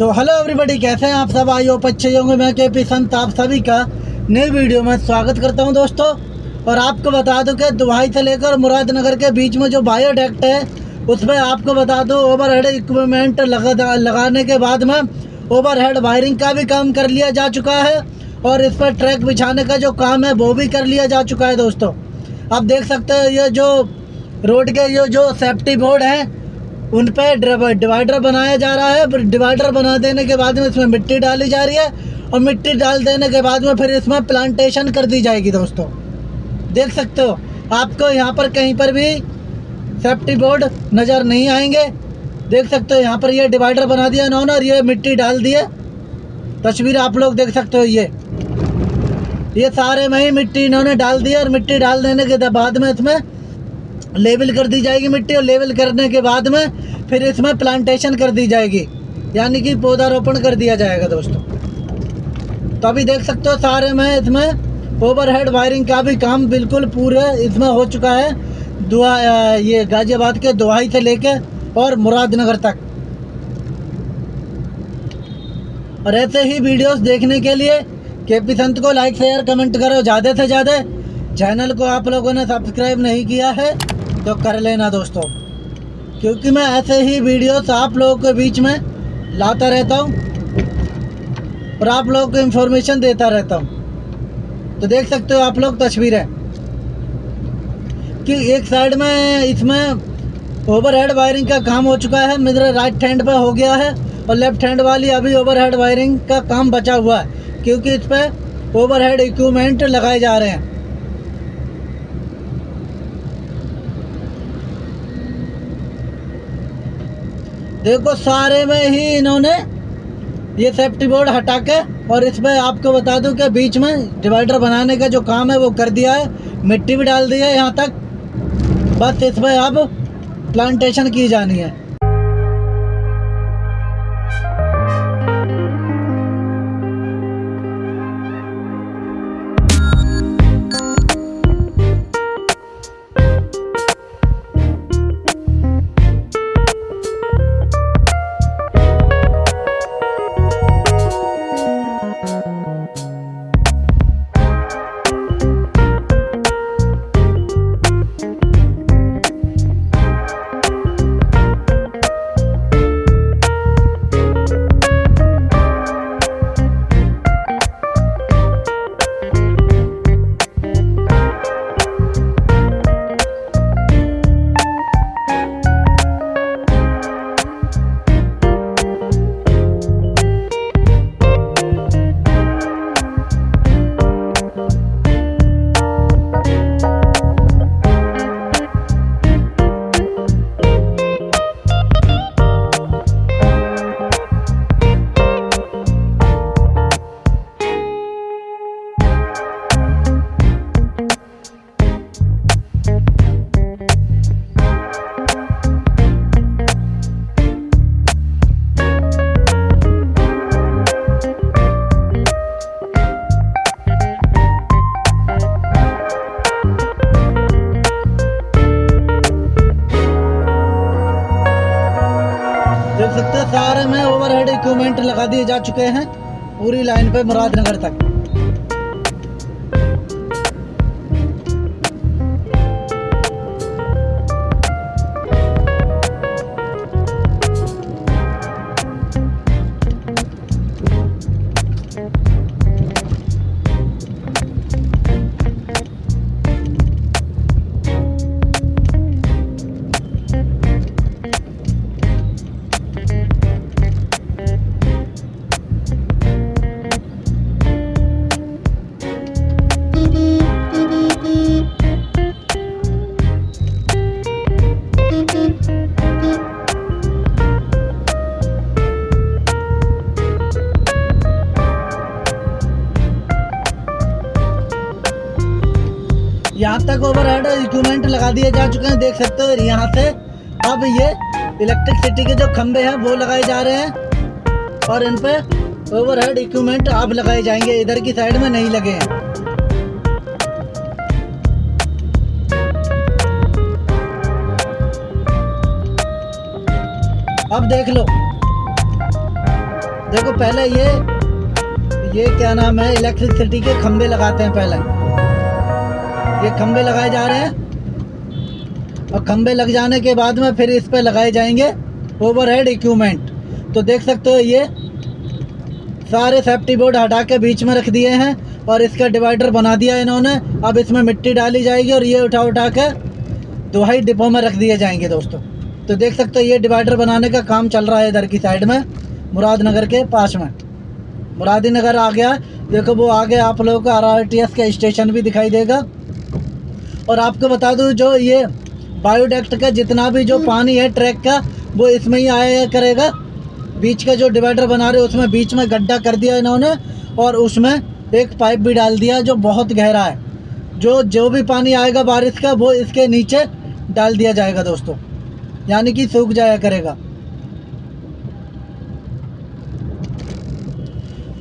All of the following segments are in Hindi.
तो हेलो एवरीबॉडी कैसे हैं आप सब? आई होप अच्छे होंगे। मैं के पी संत, आप सभी का नई वीडियो में स्वागत करता हूँ दोस्तों। और आपको बता दूँ कि दुबई से लेकर मुरादनगर के बीच में जो बायोडेक्ट है, उसमें आपको बता दूँ ओवरहेड इक्विपमेंट लगा लगाने के बाद में ओवरहेड वायरिंग का भी काम कर लिया जा चुका है। और इस पर ट्रैक बिछाने का जो काम है, वो भी कर लिया जा चुका है दोस्तों। आप देख सकते हैं, ये जो रोड के, ये जो सेफ्टी बोर्ड हैं उन पर डिवाइडर बनाया जा रहा है डिवाइडर बना देने के बाद में इसमें मिट्टी डाली जा रही है और मिट्टी डाल देने के बाद में फिर इसमें प्लांटेशन कर दी जाएगी दोस्तों। देख सकते हो, आपको यहाँ पर कहीं पर भी सेफ्टी बोर्ड नज़र नहीं आएँगे। देख सकते हो, यहाँ पर ये डिवाइडर बना दिया इन्होंने और ये मिट्टी डाल दिए तस्वीर आप लोग देख सकते हो ये। ये सारे में ही मिट्टी इन्होंने डाल दी और मिट्टी डाल देने के बाद में इसमें लेवल कर दी जाएगी मिट्टी और लेवल करने के बाद में फिर इसमें प्लांटेशन कर दी जाएगी। यानी कि पौधारोपण कर दिया जाएगा दोस्तों। तो अभी देख सकते हो सारे में इसमें ओवरहेड वायरिंग का भी काम बिल्कुल पूरे इसमें हो चुका है। दुआ ये गाजियाबाद के दुहाई से लेके और मुरादनगर तक। और ऐसे ही वीडियोस देखने के लिए के पी संत को लाइक शेयर कमेंट करो। ज़्यादा से ज़्यादा चैनल को आप लोगों ने सब्सक्राइब नहीं किया है तो कर लेना दोस्तों। क्योंकि मैं ऐसे ही वीडियोस आप लोगों के बीच में लाता रहता हूँ और आप लोगों को इन्फॉर्मेशन देता रहता हूँ। तो देख सकते हो आप लोग तस्वीरें कि एक साइड में इसमें ओवरहेड वायरिंग का काम हो चुका है, मेरे राइट हैंड पर हो गया है और लेफ़्ट हैंड वाली अभी ओवरहेड वायरिंग का काम बचा हुआ है, क्योंकि इस पर ओवरहेड इक्विपमेंट लगाए जा रहे हैं। देखो, सारे में ही इन्होंने ये सेफ्टी बोर्ड हटा के और इसमें आपको बता दूँ कि बीच में डिवाइडर बनाने का जो काम है, वो कर दिया है। मिट्टी भी डाल दी है यहाँ तक। बस इसमें अब प्लांटेशन की जानी है। दिए जा चुके हैं पूरी लाइन पे मुरादनगर तक। जा चुके हैं, देख सकते हो यहाँ से। अब ये इलेक्ट्रिसिटी के जो खंबे हैं, वो लगाए जा रहे हैं। और इन पे ओवरहेड इक्विपमेंट अब लगाए जाएँगे, इधर की साइड में नहीं लगे हैं। अब देख लो। देखो, पहले ये ये क्या नाम है इलेक्ट्रिसिटी के खंबे लगाते हैं पहले। ये खंबे लगाए जा रहे हैं। और खंबे लग जाने के बाद में फिर इस पर लगाए जाएँगे ओवरहेड इक्विपमेंट तो देख सकते हो ये सारे सेफ्टी बोर्ड हटा के बीच में रख दिए हैं और इसका डिवाइडर बना दिया इन्होंने। अब इसमें मिट्टी डाली जाएगी और ये उठा उठा के दुहाई डिपो में रख दिए जाएँगे दोस्तों। तो देख सकते हो ये डिवाइडर बनाने का काम चल रहा है इधर की साइड में, मुरादनगर के पास में। मुरादी नगर आ गया। देखो वो आगे आप लोगों को आर का स्टेशन भी दिखाई देगा। और आपको बता दूँ जो ये बायोडेक्ट का जितना भी जो पानी है ट्रैक का, वो इसमें ही आया करेगा। बीच का जो डिवाइडर बना रहे उसमें बीच में गड्ढा कर दिया इन्होंने और उसमें एक पाइप भी डाल दिया जो बहुत गहरा है। जो जो भी पानी आएगा बारिश का, वो इसके नीचे डाल दिया जाएगा दोस्तों। यानी कि सूख जाया करेगा।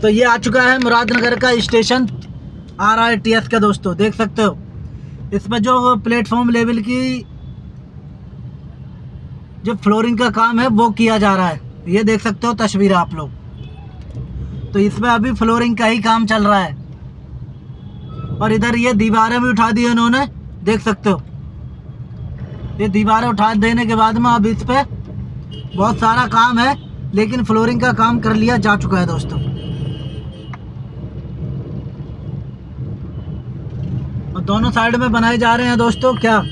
तो ये आ चुका है मुरादनगर का station R R T S का दोस्तों, देख सकते हो। इसमें जो प्लेटफॉर्म लेवल की जो फ्लोरिंग का काम है, वो किया जा रहा है। ये देख सकते हो तस्वीर आप लोग। तो इसमें अभी फ्लोरिंग का ही काम चल रहा है। और इधर ये दीवारें भी उठा दी इन्होंने देख सकते हो। ये दीवारें उठा देने के बाद में अब इस पे बहुत सारा काम है, लेकिन फ्लोरिंग का काम कर लिया जा चुका है दोस्तों। और दोनों साइड में बनाए जा रहे हैं दोस्तों, क्या?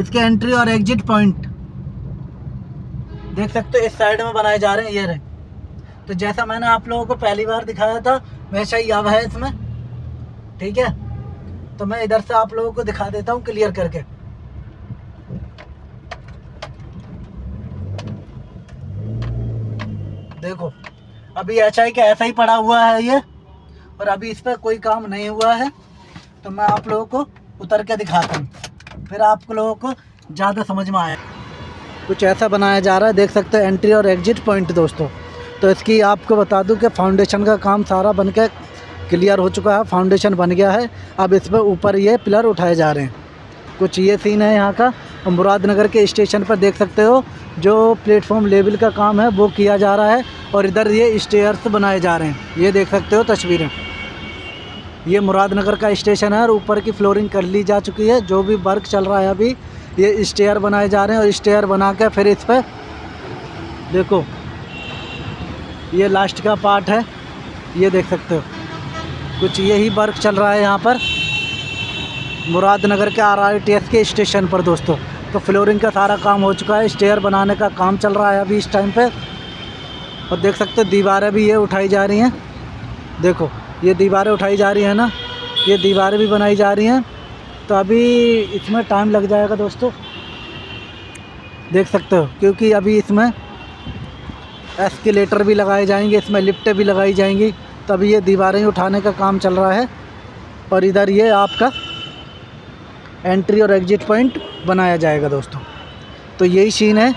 इसके एंट्री और एग्जिट पॉइंट देख सकते हो, इस साइड में बनाए जा रहे हैं, ये रहे। तो जैसा मैंने आप लोगों को पहली बार दिखाया था, वैसा ही अब है इसमें। ठीक है? तो मैं इधर से आप लोगों को दिखा देता हूँ क्लियर करके। देखो, अभी ऐसा ही का ऐसा ही पड़ा हुआ है ये, और अभी इस पर कोई काम नहीं हुआ है। तो मैं आप लोगों को उतर के दिखाता हूँ। फिर आप लोगों को ज़्यादा समझ में आया। कुछ ऐसा बनाया जा रहा है, देख सकते हैं एंट्री और एग्जिट पॉइंट दोस्तों। तो इसकी आपको बता दूँ कि फाउंडेशन का काम सारा बन के क्लियर हो चुका है फाउंडेशन बन गया है। अब इस पर ऊपर ये पिलर उठाए जा रहे हैं। कुछ ये सीन है यहाँ का, मुरादनगर के स्टेशन पर देख सकते हो, जो प्लेटफॉर्म लेवल का काम है, वो किया जा रहा है और इधर ये स्टेयर्स बनाए जा रहे हैं। ये देख सकते हो तस्वीरें। ये मुरादनगर का स्टेशन है और ऊपर की फ्लोरिंग कर ली जा चुकी है। जो भी वर्क चल रहा है अभी, ये स्टेयर बनाए जा रहे हैं और स्टेयर बना के फिर इस पर देखो, ये लास्ट का पार्ट है। ये देख सकते हो। कुछ यही वर्क चल रहा है यहाँ पर। मुरादनगर के आर के स्टेशन पर दोस्तों। तो फ्लोरिंग का सारा काम हो चुका है। स्टेयर बनाने का काम चल रहा है अभी इस टाइम पे। और देख सकते हो, दीवारें भी ये उठाई जा रही हैं। देखो ये दीवारें उठाई जा रही हैं ना, ये दीवारें भी बनाई जा रही हैं। तो अभी इसमें टाइम लग जाएगा दोस्तों। देख सकते हो, क्योंकि अभी इसमें एस्केलेटर भी लगाए जाएँगे, इसमें लिफ्टें भी लगाई जाएँगी। तो अभी ये दीवारें उठाने का काम चल रहा है। और इधर ये आपका एंट्री और एग्जिट पॉइंट बनाया जाएगा दोस्तों। तो यही सीन है।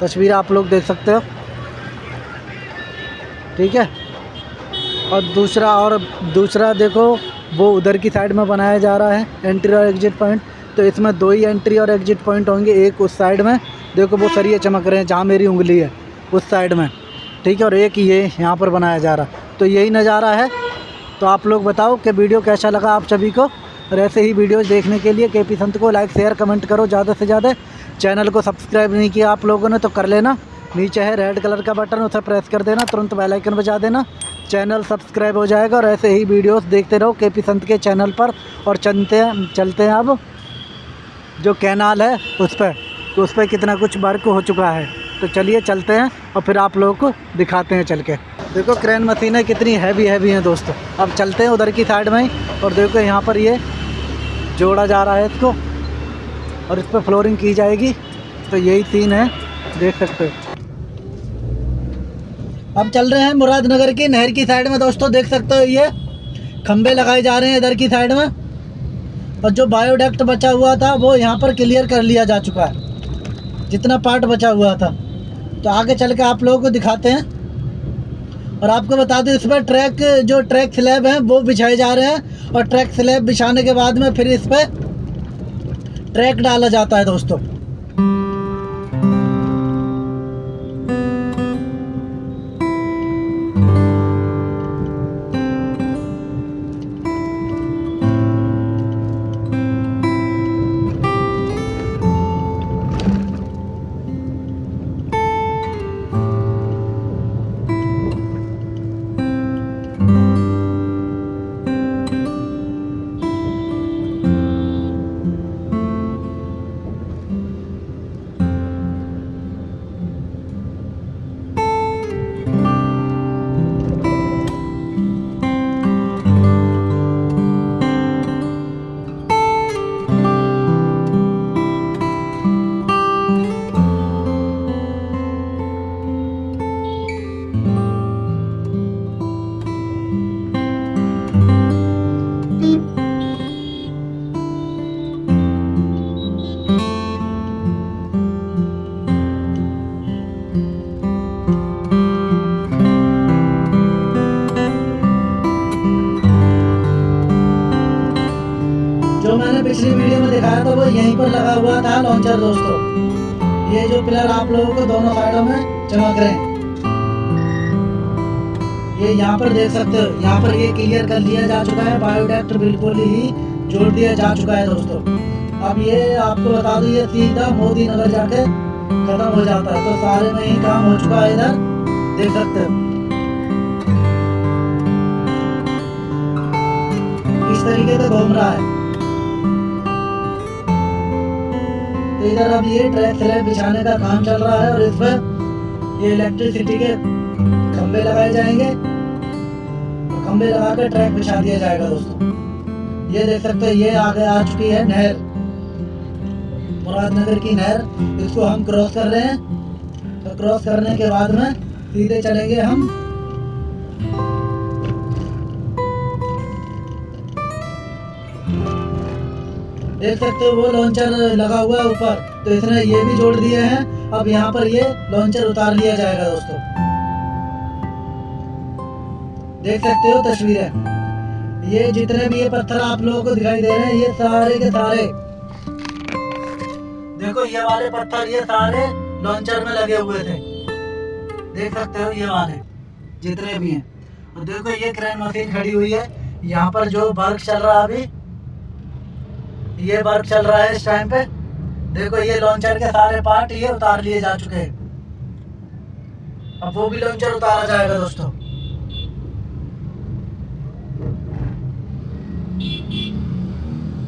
तस्वीर आप लोग देख सकते हो। ठीक है? और दूसरा और दूसरा देखो, वो उधर की साइड में बनाया जा रहा है एंट्री और एग्जिट पॉइंट तो इसमें दो ही एंट्री और एग्जिट पॉइंट होंगे, एक उस साइड में। देखो, वो सरिये चमक रहे हैं, जहाँ मेरी उंगली है, उस साइड में। ठीक है, और एक ये यहाँ पर बनाया जा रहा। तो यही नज़ारा है। तो आप लोग बताओ कि वीडियो कैसा लगा आप सभी को। और ऐसे ही वीडियोज़ देखने के लिए के पी संत को लाइक शेयर कमेंट करो ज़्यादा से ज़्यादा। चैनल को सब्सक्राइब नहीं किया आप लोगों ने तो कर लेना। नीचे है रेड कलर का बटन उसे प्रेस कर देना, तुरंत बेल आइकन बजा देना। चैनल सब्सक्राइब हो जाएगा और ऐसे ही वीडियोस देखते रहो के पी संत के चैनल पर और चलते हैं चलते हैं अब। जो कैनाल है, उस पर तो उस पर कितना कुछ वर्क हो चुका है। तो चलिए चलते हैं और फिर आप लोगों को दिखाते हैं चल के। देखो क्रेन मशीनें कितनी हैवी हैवी हैं दोस्तों। अब चलते हैं उधर की साइड में ही और देखो यहाँ पर ये जोड़ा जा रहा है इसको और इस पर फ्लोरिंग की जाएगी। तो यही सीन है, देख सकते हो। अब चल रहे हैं मुरादनगर की नहर की साइड में। दोस्तों, देख सकते हो ये खंबे लगाए जा रहे हैं इधर की साइड में। और जो बायोडक्ट बचा हुआ था, वो यहाँ पर क्लियर कर लिया जा चुका है। जितना पार्ट बचा हुआ था। तो आगे चल के आप लोगों को दिखाते हैं। और आपको बता दें, इस पर ट्रैक जो ट्रैक स्लैब हैं, वो बिछाए जा रहे हैं। और ट्रैक स्लैब बिछाने के बाद में फिर इस पर ट्रैक डाला जाता है, दोस्तों। पिछली वीडियो में दिखाया था, वो यहीं पर लगा हुआ था लॉन्चर दोस्तों। ये जो पिलर आप लोगों को दोनों साइडों में चमक रहे हैं। ये यहाँ पर देख सकते हो, यहाँ पर ये क्लियर कर लिया जा चुका है बायोडेक्ट बिल्कुल ही जोड़ दिया जा चुका है, दोस्तों। अब ये आपको बता दूँ, ये सीधा मोदी नगर जाके खत्म हो जाता है तो सारे में ही काम हो चुका है इधर, देख सकते हो। इस तरीके से घूम रहा है। इधर अब ये ट्रैक स्लैब बिछाने का काम चल रहा है और इस पर ये इलेक्ट्रिसिटी के खंबे लगाए जाएँगे। और खंबे लगा कर ट्रैक बिछा दिया जाएगा दोस्तों। ये देख सकते हो, ये आगे आ चुकी है नहर। मुरादनगर की नहर। इसको हम क्रॉस कर रहे हैं। तो क्रॉस करने के बाद में सीधे चलेंगे हम। देख सकते हो वो लॉन्चर लगा हुआ है ऊपर। तो इसने ये भी जोड़ दिए हैं। अब यहाँ पर ये लॉन्चर उतार लिया जाएगा दोस्तों। देख सकते हो तस्वीरें। ये जितने भी ये पत्थर आप लोगों को दिखाई दे रहे हैं, ये सारे के सारे। देखो, ये वाले पत्थर, ये सारे लॉन्चर में लगे हुए थे। देख सकते हो ये वाले, जितने भी हैं। और देखो, ये क्रेन मशीन खड़ी हुई है। यहाँ पर जो वर्क चल रहा है अभी ये वर्क चल रहा है इस टाइम पे। देखो, ये लॉन्चर के सारे पार्ट ये उतार लिए जा चुके हैं। अब वो भी लॉन्चर उतारा जाएगा, दोस्तों।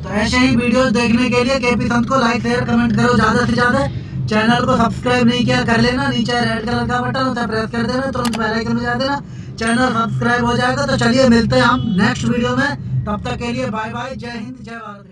तो ऐसे ही वीडियोस देखने के लिए केपी संत को लाइक शेयर कमेंट करो। ज़्यादा से ज़्यादा चैनल को सब्सक्राइब नहीं किया, कर लेना। नीचे रेड कलर का बटन होता है प्रेस कर देना। तुरंत बेल आइकन में जा देना। चैनल सब्सक्राइब हो जाएगा। तो चलिए मिलते हैं हम नेक्स्ट वीडियो में। तब तक के लिए बाय बाय जय हिंद, जय भारत।